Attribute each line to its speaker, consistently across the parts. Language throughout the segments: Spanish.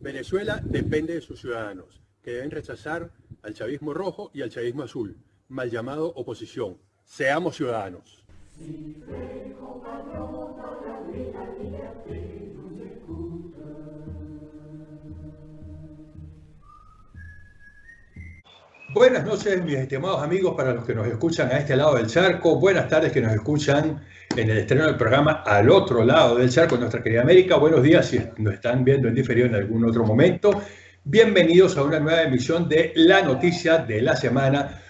Speaker 1: Venezuela depende de sus ciudadanos, que deben rechazar al chavismo rojo y al chavismo azul, mal llamado oposición. Seamos ciudadanos. Buenas noches, mis estimados amigos, para los que nos escuchan a este lado del charco. Buenas tardes que nos escuchan en el estreno del programa al otro lado del charco, nuestra querida América. Buenos días si nos están viendo en diferido en algún otro momento. Bienvenidos a una nueva emisión de La Noticia de la Semana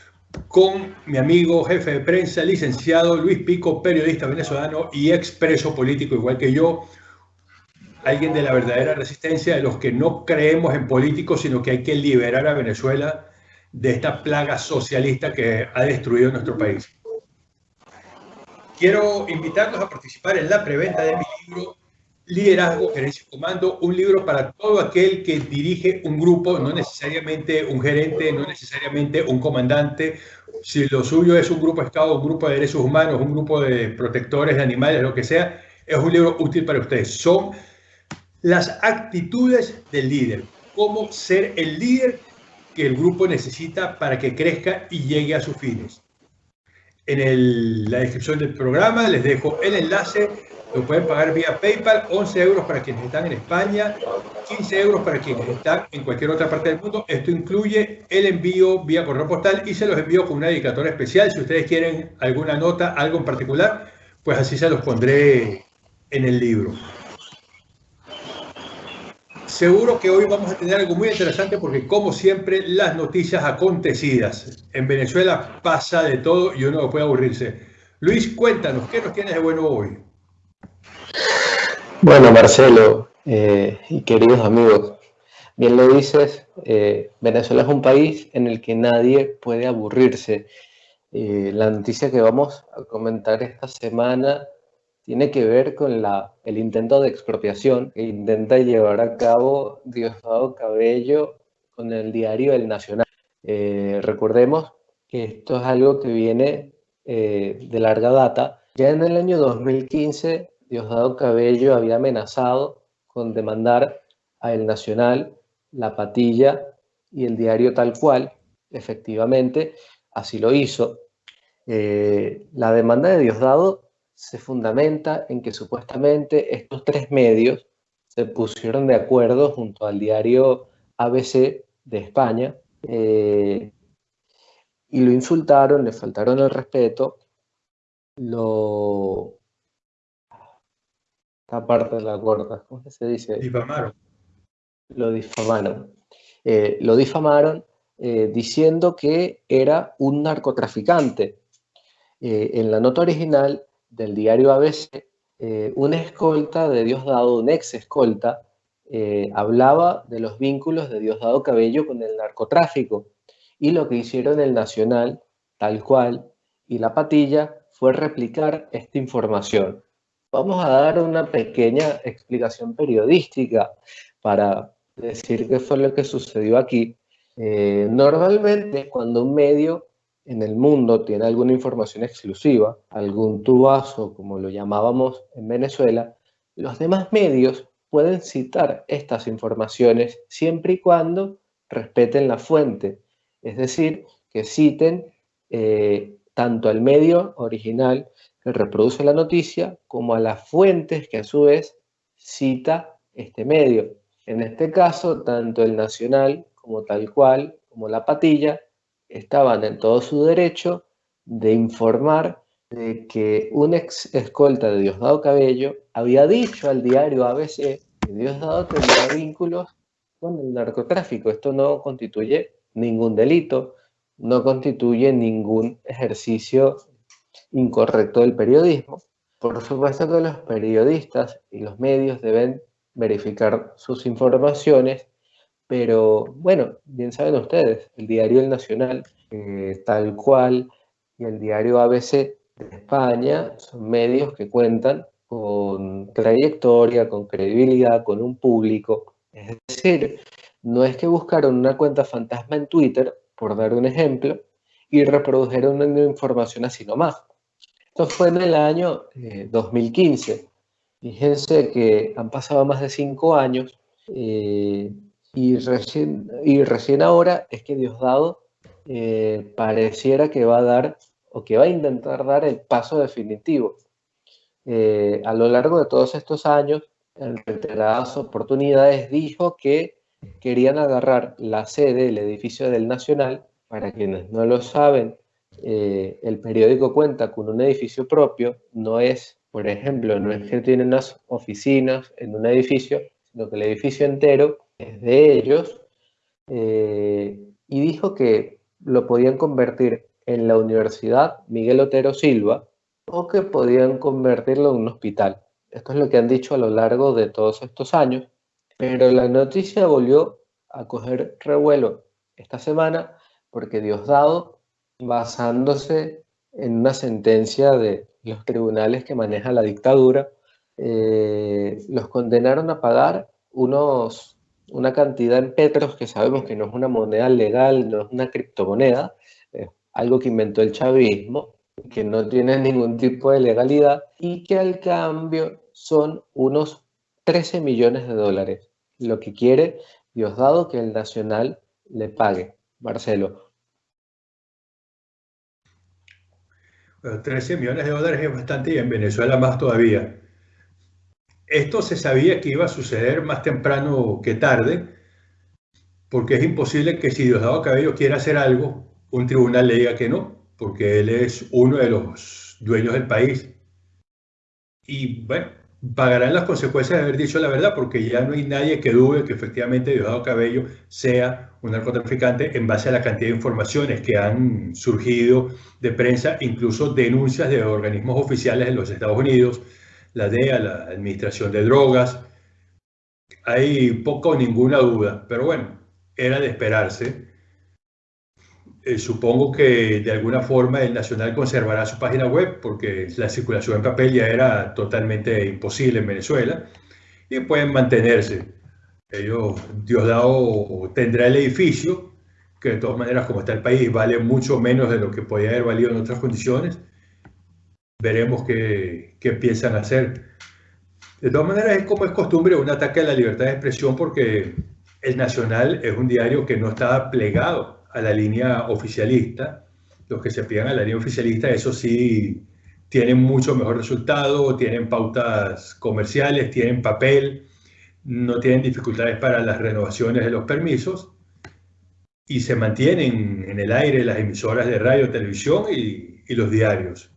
Speaker 1: con mi amigo jefe de prensa, licenciado Luis Pico, periodista venezolano y expreso político igual que yo, alguien de la verdadera resistencia, de los que no creemos en políticos, sino que hay que liberar a Venezuela de esta plaga socialista que ha destruido nuestro país. Quiero invitarlos a participar en la preventa de mi libro Liderazgo, Gerencia y Comando, un libro para todo aquel que dirige un grupo, no necesariamente un gerente, no necesariamente un comandante. Si lo suyo es un grupo de Estado, un grupo de derechos humanos, un grupo de protectores de animales, lo que sea, es un libro útil para ustedes. Son las actitudes del líder, cómo ser el líder que el grupo necesita para que crezca y llegue a sus fines. En la descripción del programa les dejo el enlace lo pueden pagar vía PayPal, 11 euros para quienes están en España, 15 euros para quienes están en cualquier otra parte del mundo. Esto incluye el envío vía correo postal y se los envío con una dedicatoria especial. Si ustedes quieren alguna nota, algo en particular, pues así se los pondré en el libro. Seguro que hoy vamos a tener algo muy interesante porque como siempre las noticias acontecidas. En Venezuela pasa de todo y uno no puede aburrirse. Luis, cuéntanos, ¿qué nos tienes de bueno hoy?
Speaker 2: Bueno, Marcelo eh, y queridos amigos, bien lo dices, eh, Venezuela es un país en el que nadie puede aburrirse. Eh, la noticia que vamos a comentar esta semana tiene que ver con el intento de expropiación que intenta llevar a cabo Diosdado Cabello con el diario El Nacional. recordemos que esto es algo que viene de larga data. Ya en el año 2015 Diosdado Cabello había amenazado con demandar a El Nacional, La Patilla y el diario Tal Cual. Efectivamente, así lo hizo. Eh, la demanda de Diosdado se fundamenta en que supuestamente estos tres medios se pusieron de acuerdo junto al diario ABC de España eh, y lo insultaron, le faltaron el respeto, lo, esta parte de la cuerda, ¿cómo se dice?
Speaker 1: Difamaron.
Speaker 2: Lo difamaron. Eh, lo difamaron eh, diciendo que era un narcotraficante. En la nota original del diario ABC, un escolta de Diosdado, un ex escolta, hablaba de los vínculos de Diosdado Cabello con el narcotráfico. Y lo que hicieron el Nacional, tal cual, y la patilla fue replicar esta información vamos a dar una pequeña explicación periodística para decir qué fue lo que sucedió aquí. Eh, normalmente cuando un medio en el mundo tiene alguna información exclusiva, algún tubazo como lo llamábamos en Venezuela, los demás medios pueden citar estas informaciones siempre y cuando respeten la fuente, es decir, que citen eh, tanto al medio original reproduce la noticia como a las fuentes que a su vez cita este medio. En este caso, tanto el Nacional como tal cual, como la Patilla, estaban en todo su derecho de informar de que un ex escolta de Diosdado Cabello había dicho al diario ABC que Diosdado tenía vínculos con el narcotráfico. Esto no constituye ningún delito, no constituye ningún ejercicio incorrecto del periodismo. Por supuesto que los periodistas y los medios deben verificar sus informaciones, pero bueno, bien saben ustedes, el diario El Nacional, eh, tal cual, y el diario ABC de España son medios que cuentan con trayectoria, con credibilidad, con un público. Es decir, no es que buscaron una cuenta fantasma en Twitter, por dar un ejemplo, y reprodujeron una información así nomás Esto fue en el año 2015. Eh, Fíjense que han pasado más de cinco años eh, y, recién, y recién ahora es que Diosdado eh, pareciera que va a dar o que va a intentar dar el paso definitivo. Eh, a lo largo de todos estos años, en reiteradas oportunidades, dijo que querían agarrar la sede, del edificio del Nacional. Para quienes no lo saben, eh, el periódico cuenta con un edificio propio, no es, por ejemplo, no es que tienen unas oficinas en un edificio, sino que el edificio entero de ellos. y dijo que lo podían convertir en la Universidad Miguel Otero Silva o que podían convertirlo en un hospital. Esto es lo que han dicho a lo largo de todos estos años, pero la noticia volvió a coger revuelo esta semana porque Diosdado, basándose en una sentencia de los tribunales que maneja la dictadura, eh, los condenaron a pagar unos una cantidad en petros que sabemos que no es una moneda legal, no es una criptomoneda, es algo que inventó el chavismo, que no tiene ningún tipo de legalidad y que al cambio son unos 13 millones de dólares, lo que quiere Diosdado que el Nacional le pague. Marcelo.
Speaker 1: 13 millones de dólares es bastante y en Venezuela más todavía. Esto se sabía que iba a suceder más temprano que tarde, porque es imposible que si Diosdado Cabello quiera hacer algo, un tribunal le diga que no, porque él es uno de los dueños del país. Y bueno, pagarán las consecuencias de haber dicho la verdad, porque ya no hay nadie que dude que efectivamente Diosdado Cabello sea un narcotraficante en base a la cantidad de informaciones que han surgido de prensa, incluso denuncias de organismos oficiales de los Estados Unidos, la DEA, la Administración de Drogas. Hay poco o ninguna duda, pero bueno, era de esperarse. Eh, supongo que de alguna forma el Nacional conservará su página web porque la circulación en papel ya era totalmente imposible en Venezuela y pueden mantenerse. Ellos, Diosdado tendrá el edificio, que de todas maneras como está el país vale mucho menos de lo que podía haber valido en otras condiciones veremos qué, qué piensan hacer. De todas maneras, es como es costumbre un ataque a la libertad de expresión porque el Nacional es un diario que no está plegado a la línea oficialista. Los que se pegan a la línea oficialista, eso sí, tienen mucho mejor resultado, tienen pautas comerciales, tienen papel, no tienen dificultades para las renovaciones de los permisos y se mantienen en el aire las emisoras de radio, televisión y los diarios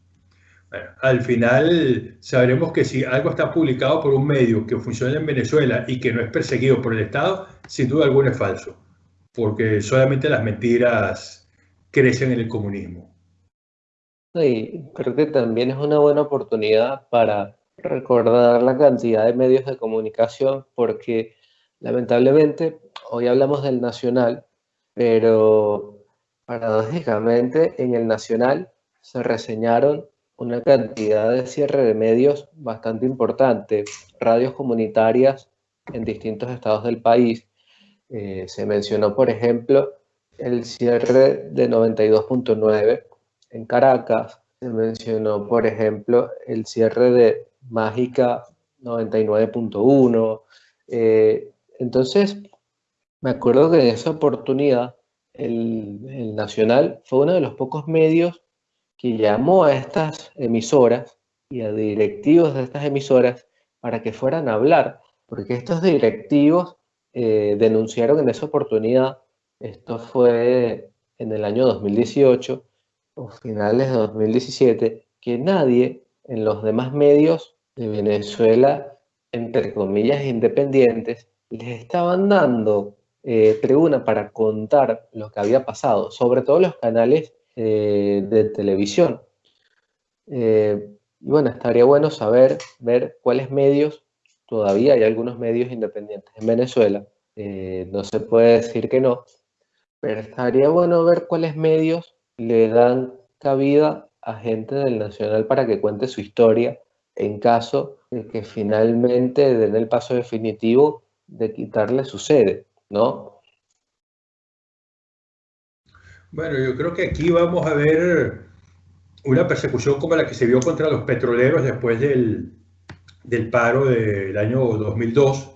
Speaker 1: al final sabremos que si algo está publicado por un medio que funciona en Venezuela y que no es perseguido por el Estado, sin duda alguna es falso, porque solamente las mentiras crecen en el comunismo.
Speaker 2: Sí, creo que también es una buena oportunidad para recordar la cantidad de medios de comunicación, porque lamentablemente hoy hablamos del nacional, pero paradójicamente en el nacional se reseñaron una cantidad de cierre de medios bastante importante, radios comunitarias en distintos estados del país. Eh, se mencionó, por ejemplo, el cierre de 92.9 en Caracas, se mencionó, por ejemplo, el cierre de Mágica 99.1. Eh, entonces, me acuerdo que en esa oportunidad el, el Nacional fue uno de los pocos medios que llamó a estas emisoras y a directivos de estas emisoras para que fueran a hablar, porque estos directivos eh, denunciaron en esa oportunidad, esto fue en el año 2018 o finales de 2017, que nadie en los demás medios de Venezuela, entre comillas independientes, les estaban dando eh, tribuna para contar lo que había pasado, sobre todo los canales eh, de televisión. Eh, y bueno, estaría bueno saber, ver cuáles medios, todavía hay algunos medios independientes en Venezuela, eh, no se puede decir que no, pero estaría bueno ver cuáles medios le dan cabida a gente del Nacional para que cuente su historia en caso de que finalmente den el paso definitivo de quitarle su sede, ¿no?
Speaker 1: Bueno, yo creo que aquí vamos a ver una persecución como la que se vio contra los petroleros después del, del paro del año 2002.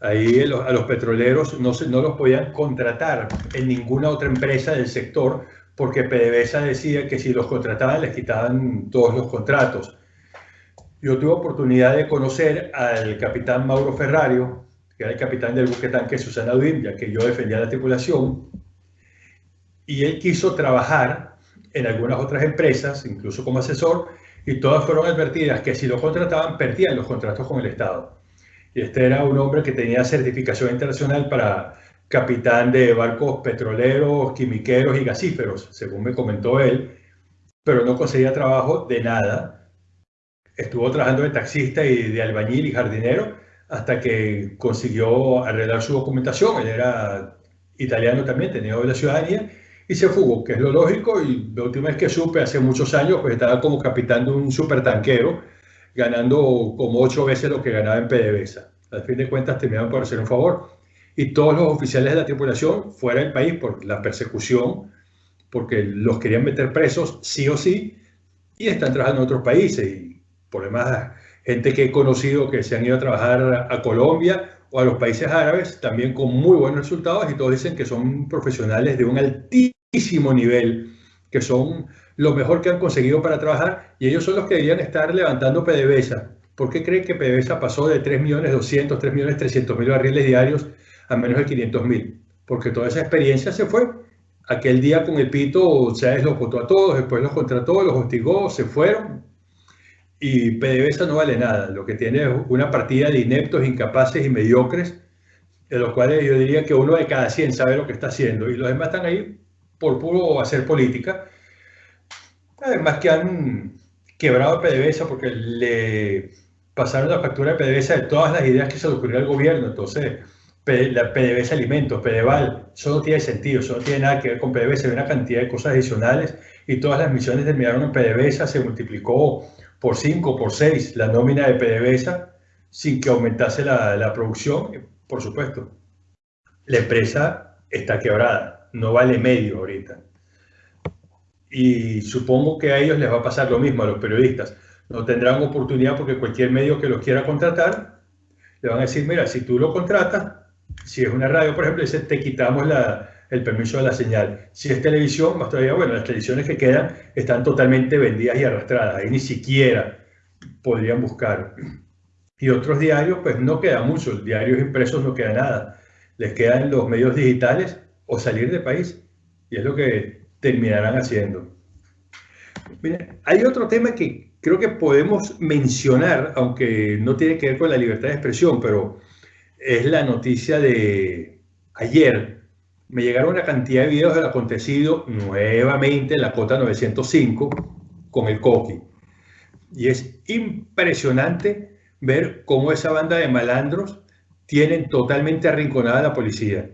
Speaker 1: Ahí a los petroleros no, se, no los podían contratar en ninguna otra empresa del sector porque PDVSA decía que si los contrataban les quitaban todos los contratos. Yo tuve oportunidad de conocer al capitán Mauro Ferrario, que era el capitán del buque tanque Susana Duim, ya que yo defendía la tripulación, y él quiso trabajar en algunas otras empresas, incluso como asesor, y todas fueron advertidas que si lo contrataban perdían los contratos con el Estado. Y este era un hombre que tenía certificación internacional para capitán de barcos petroleros, quimiqueros y gasíferos, según me comentó él, pero no conseguía trabajo de nada. Estuvo trabajando de taxista y de albañil y jardinero hasta que consiguió arreglar su documentación. Él era italiano también, tenía la ciudadanía y se fugó, que es lo lógico. Y la última vez que supe, hace muchos años, pues estaba como capitán de un supertanquero, ganando como ocho veces lo que ganaba en PDVSA. Al fin de cuentas, terminaron por hacer un favor. Y todos los oficiales de la tripulación fuera del país por la persecución, porque los querían meter presos sí o sí, y están trabajando en otros países. Y por demás, gente que he conocido que se han ido a trabajar a Colombia o a los países árabes, también con muy buenos resultados, y todos dicen que son profesionales de un altísimo nivel, que son lo mejor que han conseguido para trabajar, y ellos son los que deberían estar levantando PDVSA. ¿Por qué creen que PDVSA pasó de 3.200.000, 3.300.000 barriles diarios a menos de 500.000? Porque toda esa experiencia se fue. Aquel día con el pito, Chávez los votó a todos, después los contrató, los hostigó, se fueron, y PDVSA no vale nada. Lo que tiene es una partida de ineptos, incapaces y mediocres, de los cuales yo diría que uno de cada 100 sabe lo que está haciendo y los demás están ahí por puro hacer política. Además que han quebrado PDVSA porque le pasaron la factura de PDVSA de todas las ideas que se le ocurrió al gobierno. Entonces, la PDVSA Alimentos, PDVAL, eso no tiene sentido, eso no tiene nada que ver con PDVSA, hay una cantidad de cosas adicionales y todas las misiones terminaron en PDVSA, se multiplicó por 5, por 6 la nómina de PDVSA sin que aumentase la, la producción, por supuesto. La empresa está quebrada, no vale medio ahorita. Y supongo que a ellos les va a pasar lo mismo, a los periodistas. No tendrán oportunidad porque cualquier medio que los quiera contratar, le van a decir, mira, si tú lo contratas, si es una radio, por ejemplo, dice, te quitamos la, el permiso de la señal. Si es televisión, más todavía, bueno, las televisiones que quedan están totalmente vendidas y arrastradas, ahí ni siquiera podrían buscar. Y otros diarios, pues no queda mucho, diarios impresos no queda nada. Les quedan los medios digitales o salir del país, y es lo que terminarán haciendo. hay otro tema que creo que podemos mencionar, aunque no tiene que ver con la libertad de expresión, pero es la noticia de ayer me llegaron una cantidad de videos del acontecido nuevamente en la cota 905 con el Coqui. Y es impresionante ver cómo esa banda de malandros tienen totalmente arrinconada a la policía.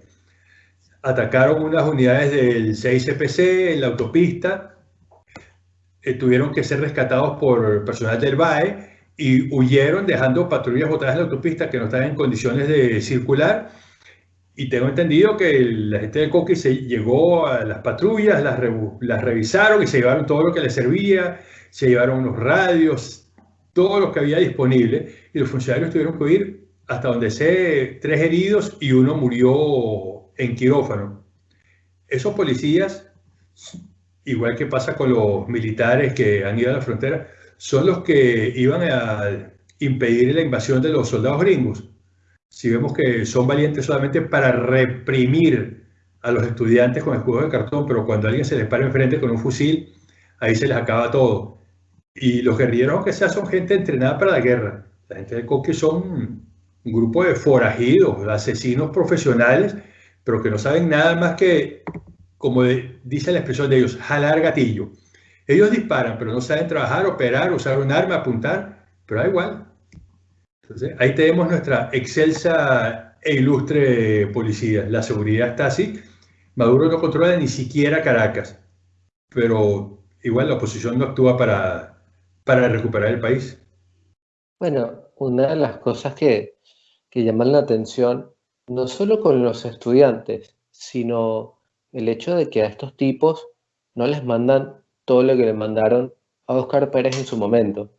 Speaker 1: Atacaron unas unidades del 6CPC en la autopista, eh, tuvieron que ser rescatados por personal del BAE y huyeron dejando patrullas botadas en la autopista que no estaban en condiciones de circular. Y tengo entendido que la gente de Coqui se llegó a las patrullas, las, las revisaron y se llevaron todo lo que les servía, se llevaron unos radios, todo lo que había disponible y los funcionarios tuvieron que ir hasta donde sé tres heridos y uno murió en quirófano. Esos policías, igual que pasa con los militares que han ido a la frontera, son los que iban a impedir la invasión de los soldados gringos si vemos que son valientes solamente para reprimir a los estudiantes con escudos de cartón, pero cuando alguien se les para enfrente con un fusil, ahí se les acaba todo. Y los guerrilleros, aunque sea, son gente entrenada para la guerra. La gente de Coque son un grupo de forajidos, asesinos profesionales, pero que no saben nada más que, como dice la expresión de ellos, jalar gatillo. Ellos disparan, pero no saben trabajar, operar, usar un arma, apuntar, pero da igual, ahí tenemos nuestra excelsa e ilustre policía. La seguridad está así. Maduro no controla ni siquiera Caracas, pero igual la oposición no actúa para, para recuperar el país.
Speaker 2: Bueno, una de las cosas que, que llaman la atención, no solo con los estudiantes, sino el hecho de que a estos tipos no les mandan todo lo que le mandaron a Oscar Pérez en su momento.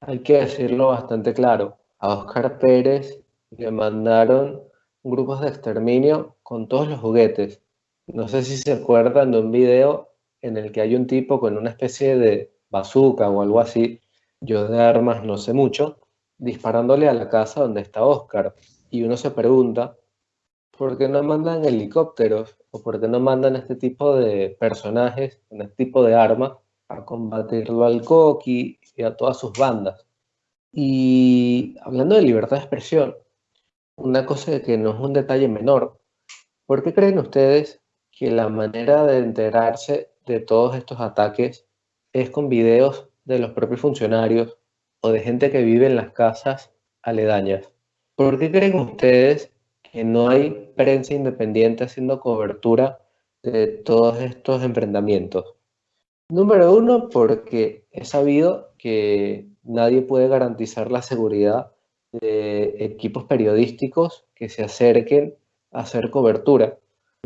Speaker 2: Hay que decirlo bastante claro. A Oscar Pérez le mandaron grupos de exterminio con todos los juguetes. No sé si se acuerdan de un video en el que hay un tipo con una especie de bazooka o algo así, yo de armas no sé mucho, disparándole a la casa donde está Oscar. Y uno se pregunta, ¿por qué no mandan helicópteros o por qué no mandan este tipo de personajes este tipo de armas a combatirlo al Coqui y a todas sus bandas? Y hablando de libertad de expresión, una cosa que no es un detalle menor, ¿por qué creen ustedes que la manera de enterarse de todos estos ataques es con videos de los propios funcionarios o de gente que vive en las casas aledañas? ¿Por qué creen ustedes que no hay prensa independiente haciendo cobertura de todos estos enfrentamientos? Número uno, porque he sabido que nadie puede garantizar la seguridad de equipos periodísticos que se acerquen a hacer cobertura.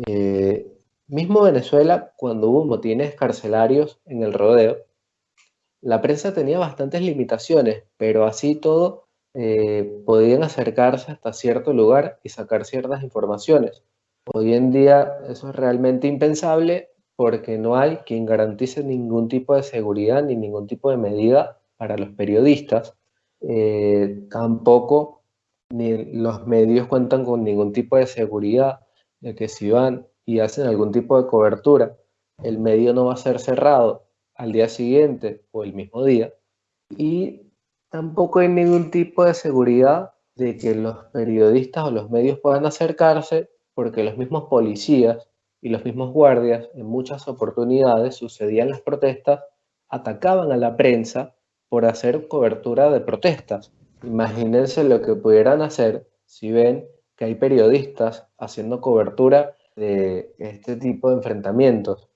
Speaker 2: Eh, mismo Venezuela, cuando hubo motines carcelarios en el rodeo, la prensa tenía bastantes limitaciones, pero así todo eh, podían acercarse hasta cierto lugar y sacar ciertas informaciones. Hoy en día eso es realmente impensable porque no hay quien garantice ningún tipo de seguridad ni ningún tipo de medida para los periodistas. Eh, tampoco ni los medios cuentan con ningún tipo de seguridad de que si van y hacen algún tipo de cobertura, el medio no va a ser cerrado al día siguiente o el mismo día. Y tampoco hay ningún tipo de seguridad de que los periodistas o los medios puedan acercarse porque los mismos policías y los mismos guardias en muchas oportunidades sucedían las protestas, atacaban a la prensa por hacer cobertura de protestas. Imagínense lo que pudieran hacer si ven que hay periodistas haciendo cobertura de este tipo de enfrentamientos.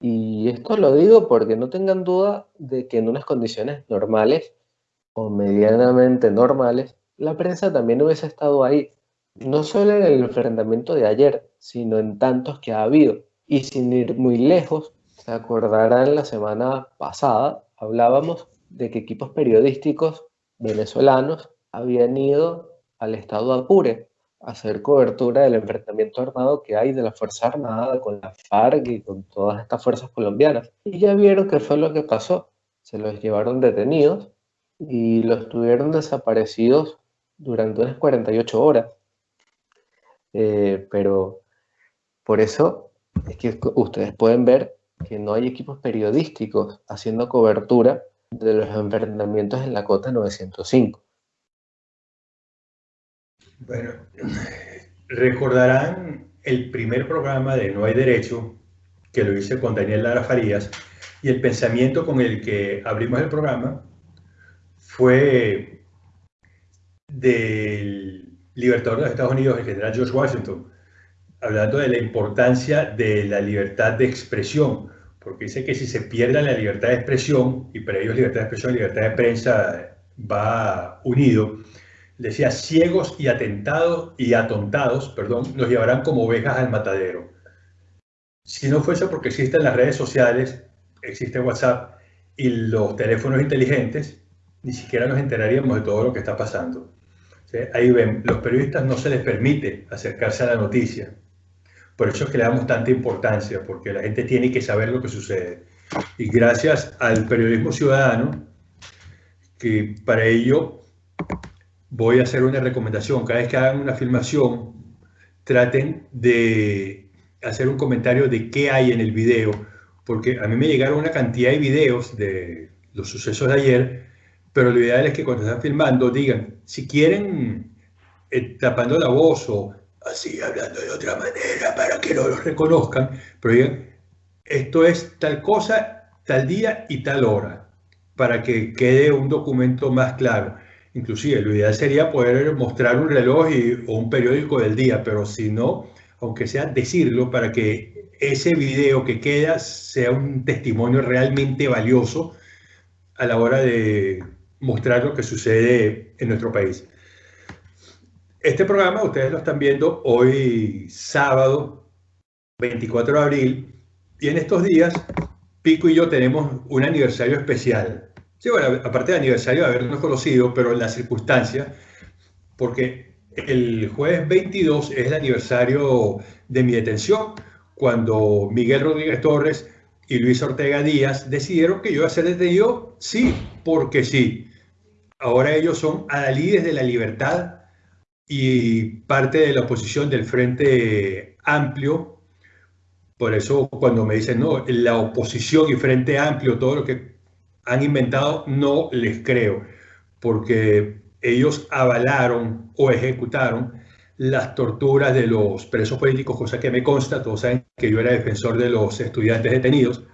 Speaker 2: Y esto lo digo porque no tengan duda de que en unas condiciones normales o medianamente normales, la prensa también hubiese estado ahí, no solo en el enfrentamiento de ayer, sino en tantos que ha habido. Y sin ir muy lejos, se acordarán la semana pasada, hablábamos de que equipos periodísticos venezolanos habían ido al estado Apure a hacer cobertura del enfrentamiento armado que hay de la Fuerza Armada con la FARC y con todas estas fuerzas colombianas. Y ya vieron qué fue lo que pasó. Se los llevaron detenidos y los tuvieron desaparecidos durante unas 48 horas. Eh, pero por eso es que ustedes pueden ver que no hay equipos periodísticos haciendo cobertura de los enfrentamientos en la cota 905.
Speaker 1: Bueno, recordarán el primer programa de No hay Derecho, que lo hice con Daniel Lara Farías, y el pensamiento con el que abrimos el programa fue del libertador de los Estados Unidos, el general George Washington, hablando de la importancia de la libertad de expresión, porque dice que si se pierde la libertad de expresión, y para ellos libertad de expresión libertad de prensa va unido, decía, ciegos y atentados y atontados, perdón, nos llevarán como ovejas al matadero. Si no fuese porque existen las redes sociales, existe WhatsApp y los teléfonos inteligentes, ni siquiera nos enteraríamos de todo lo que está pasando. Ahí ven, los periodistas no se les permite acercarse a la noticia. Por eso es que le damos tanta importancia, porque la gente tiene que saber lo que sucede. Y gracias al periodismo ciudadano, que para ello voy a hacer una recomendación. Cada vez que hagan una filmación, traten de hacer un comentario de qué hay en el video, porque a mí me llegaron una cantidad de videos de los sucesos de ayer, pero lo ideal es que cuando están filmando digan, si quieren eh, tapando la voz o así hablando de otra manera para que no los reconozcan, pero digan, esto es tal cosa, tal día y tal hora, para que quede un documento más claro. Inclusive, lo ideal sería poder mostrar un reloj o un periódico del día, pero si no, aunque sea decirlo para que ese video que queda sea un testimonio realmente valioso a la hora de mostrar lo que sucede en nuestro país. Este programa ustedes lo están viendo hoy sábado 24 de abril y en estos días Pico y yo tenemos un aniversario especial. Sí, bueno, aparte del aniversario de habernos conocido, pero en la circunstancia, porque el jueves 22 es el aniversario de mi detención, cuando Miguel Rodríguez Torres y Luis Ortega Díaz decidieron que yo iba a ser detenido, sí, porque sí. Ahora ellos son adalides de la libertad y parte de la oposición del Frente Amplio. Por eso cuando me dicen, no, la oposición y Frente Amplio, todo lo que han inventado, no les creo, porque ellos avalaron o ejecutaron las torturas de los presos políticos, cosa que me consta, todos saben que yo era defensor de los estudiantes detenidos.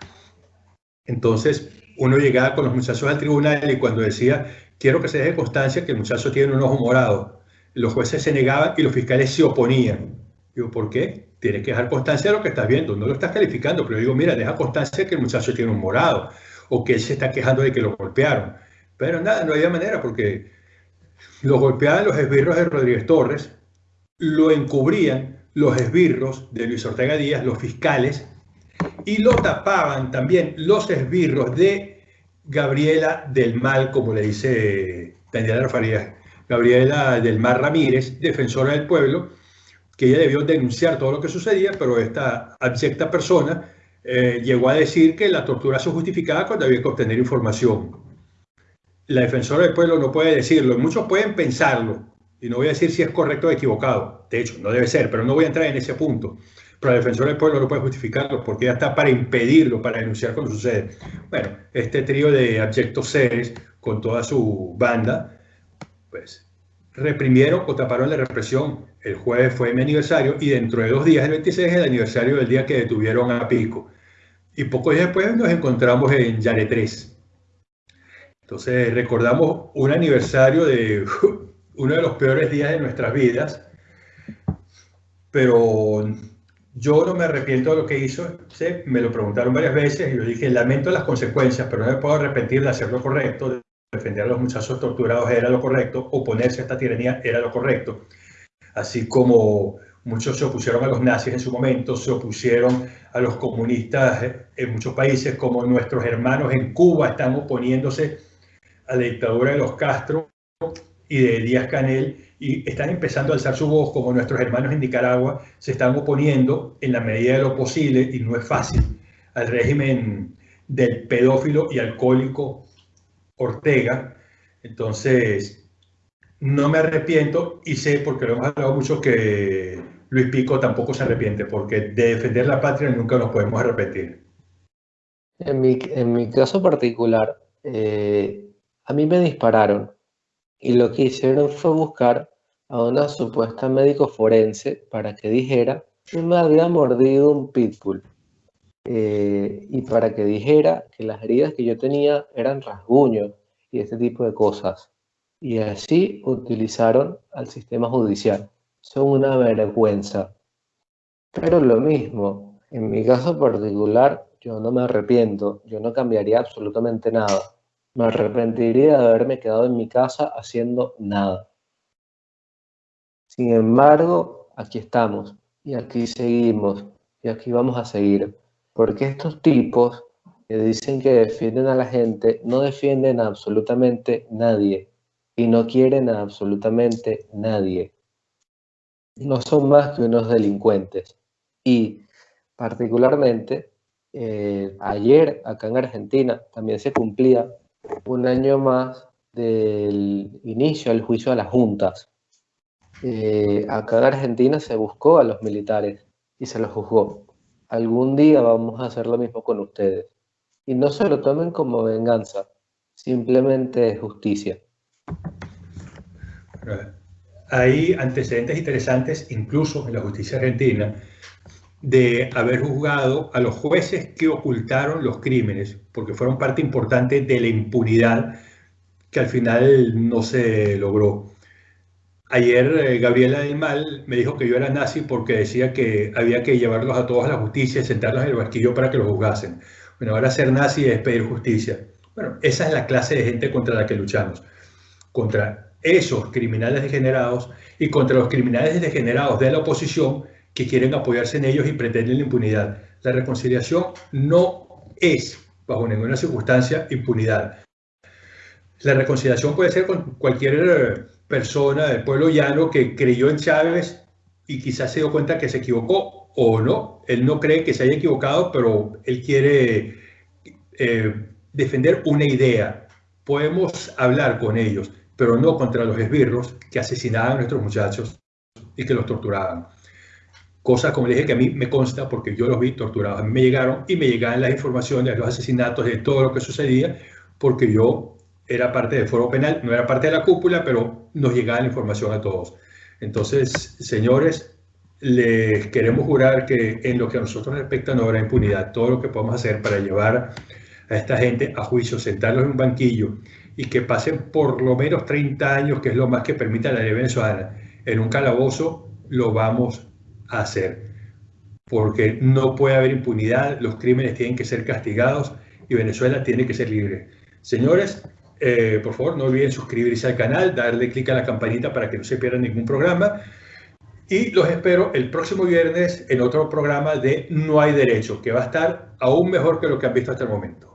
Speaker 1: Entonces, uno llegaba con los muchachos al tribunal y cuando decía, quiero que se deje constancia que el muchacho tiene un ojo morado, los jueces se negaban y los fiscales se oponían. Digo, ¿por qué? Tienes que dejar constancia de lo que estás viendo, no lo estás calificando, pero digo, mira, deja constancia que el muchacho tiene un morado o que él se está quejando de que lo golpearon. Pero nada, no había manera porque lo golpeaban los esbirros de Rodríguez Torres, lo encubrían los esbirros de Luis Ortega Díaz, los fiscales, y lo tapaban también los esbirros de Gabriela del Mal, como le dice Daniela Farías, Gabriela del Mar Ramírez, defensora del pueblo, que ella debió denunciar todo lo que sucedía, pero esta abyecta persona eh, llegó a decir que la tortura se justificaba cuando había que obtener información. La defensora del pueblo no puede decirlo, muchos pueden pensarlo, y no voy a decir si es correcto o equivocado, de hecho, no debe ser, pero no voy a entrar en ese punto. Pero el defensor del pueblo no puede justificarlo porque ya está para impedirlo, para denunciar cuando sucede. Bueno, este trío de abyectos seres con toda su banda, pues reprimieron o taparon la represión. El jueves fue mi aniversario y dentro de dos días, el 26, es el aniversario del día que detuvieron a Pico. Y pocos días después nos encontramos en Yare 3. Entonces recordamos un aniversario de uno de los peores días de nuestras vidas, pero yo no me arrepiento de lo que hizo, me lo preguntaron varias veces y yo dije, lamento las consecuencias, pero no me puedo arrepentir de hacer lo correcto, defender a los muchachos torturados era lo correcto, oponerse a esta tiranía era lo correcto. Así como muchos se opusieron a los nazis en su momento, se opusieron a los comunistas en muchos países, como nuestros hermanos en Cuba están oponiéndose a la dictadura de los Castro, y de Díaz Canel y están empezando a alzar su voz como nuestros hermanos en Nicaragua se están oponiendo en la medida de lo posible y no es fácil al régimen del pedófilo y alcohólico Ortega. Entonces, no me arrepiento y sé, porque lo hemos hablado mucho, que Luis Pico tampoco se arrepiente, porque de defender la patria nunca nos podemos arrepentir.
Speaker 2: En mi, en mi caso particular, eh, a mí me dispararon y lo que hicieron fue buscar a una supuesta médico forense para que dijera que me había mordido un pitbull eh, y para que dijera que las heridas que yo tenía eran rasguños y este tipo de cosas. Y así utilizaron al sistema judicial. Son una vergüenza. Pero lo mismo, en mi caso particular, yo no me arrepiento, yo no cambiaría absolutamente nada me arrepentiría de haberme quedado en mi casa haciendo nada. Sin embargo, aquí estamos y aquí seguimos y aquí vamos a seguir. Porque estos tipos que dicen que defienden a la gente no defienden a absolutamente nadie y no quieren a absolutamente nadie. No son más que unos delincuentes. Y particularmente, eh, ayer acá en Argentina también se cumplía un año más del inicio del juicio a las juntas. Eh, acá en Argentina se buscó a los militares y se los juzgó. Algún día vamos a hacer lo mismo con ustedes. Y no se lo tomen como venganza, simplemente justicia.
Speaker 1: Hay antecedentes interesantes, incluso en la justicia argentina, de haber juzgado a los jueces que ocultaron los crímenes, porque fueron parte importante de la impunidad que al final no se logró. Ayer eh, Gabriela del Mal me dijo que yo era nazi porque decía que había que llevarlos a todos a la justicia y sentarlos en el barquillo para que los juzgasen. Bueno, ahora ser nazi es pedir justicia. Bueno, esa es la clase de gente contra la que luchamos. Contra esos criminales degenerados y contra los criminales degenerados de la oposición que quieren apoyarse en ellos y pretenden la impunidad. La reconciliación no es, bajo ninguna circunstancia, impunidad. La reconciliación puede ser con cualquier eh, persona del pueblo llano que creyó en Chávez y quizás se dio cuenta que se equivocó o no. Él no cree que se haya equivocado, pero él quiere eh, defender una idea. Podemos hablar con ellos, pero no contra los esbirros que asesinaban a nuestros muchachos y que los torturaban. Cosas como le dije que a mí me consta porque yo los vi torturados. A mí me llegaron y me llegaban las informaciones de los asesinatos, de todo lo que sucedía, porque yo era parte del foro penal, no era parte de la cúpula, pero nos llegaba la información a todos. Entonces, señores, les queremos jurar que en lo que a nosotros respecta no habrá impunidad. Todo lo que podemos hacer para llevar a esta gente a juicio, sentarlos en un banquillo y que pasen por lo menos 30 años, que es lo más que permite la ley venezolana, en un calabozo, lo vamos a hacer. Porque no puede haber impunidad, los crímenes tienen que ser castigados y Venezuela tiene que ser libre. Señores, eh, por favor, no olviden suscribirse al canal, darle clic a la campanita para que no se pierdan ningún programa. Y los espero el próximo viernes en otro programa de No hay derecho, que va a estar aún mejor que lo que han visto hasta el momento.